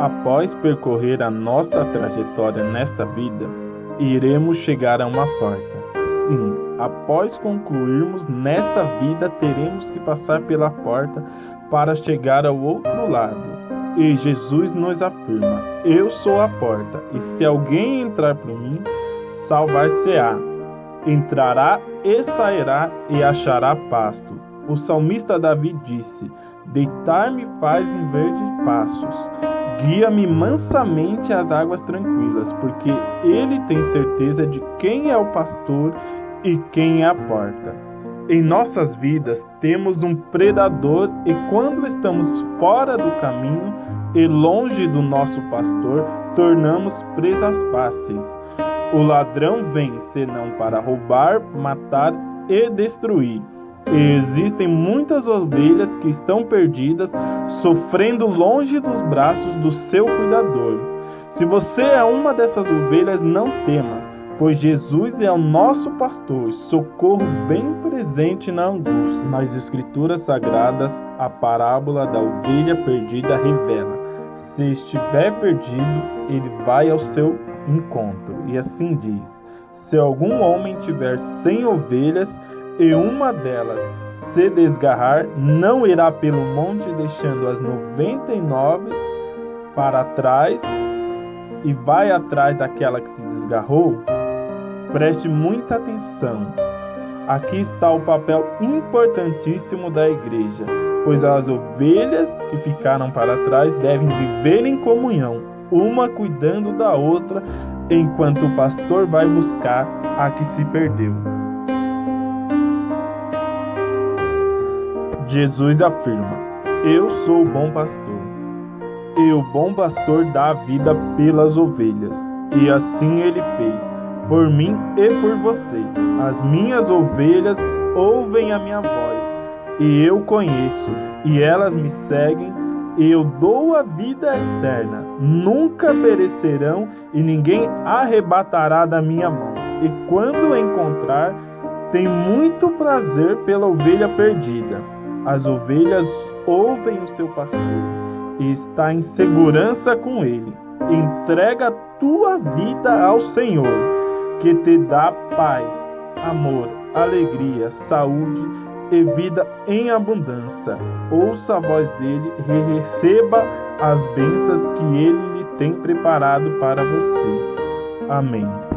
após percorrer a nossa trajetória nesta vida, iremos chegar a uma porta. Sim, após concluirmos nesta vida, teremos que passar pela porta para chegar ao outro lado. E Jesus nos afirma: Eu sou a porta, e se alguém entrar por mim, salvar-se-á. Entrará e sairá e achará pasto. O salmista Davi disse: Deitar-me faz em verdes passos. Guia-me mansamente às águas tranquilas, porque ele tem certeza de quem é o pastor e quem é a porta. Em nossas vidas temos um predador e quando estamos fora do caminho e longe do nosso pastor, tornamos presas fáceis. O ladrão vem senão para roubar, matar e destruir. Existem muitas ovelhas que estão perdidas, sofrendo longe dos braços do seu cuidador. Se você é uma dessas ovelhas, não tema, pois Jesus é o nosso pastor, socorro bem presente na angústia. Nas Escrituras Sagradas, a parábola da ovelha perdida revela: se estiver perdido, ele vai ao seu encontro. E assim diz: se algum homem tiver cem ovelhas, e uma delas se desgarrar, não irá pelo monte deixando as noventa e nove para trás e vai atrás daquela que se desgarrou? Preste muita atenção. Aqui está o papel importantíssimo da igreja, pois as ovelhas que ficaram para trás devem viver em comunhão, uma cuidando da outra, enquanto o pastor vai buscar a que se perdeu. Jesus afirma: Eu sou o bom pastor. E o bom pastor dá a vida pelas ovelhas. E assim ele fez, por mim e por você. As minhas ovelhas ouvem a minha voz, e eu conheço, e elas me seguem, e eu dou a vida eterna. Nunca perecerão, e ninguém arrebatará da minha mão. E quando encontrar, tem muito prazer pela ovelha perdida. As ovelhas ouvem o seu pastor e está em segurança com ele. Entrega tua vida ao Senhor, que te dá paz, amor, alegria, saúde e vida em abundância. Ouça a voz dele e receba as bênçãos que ele lhe tem preparado para você. Amém.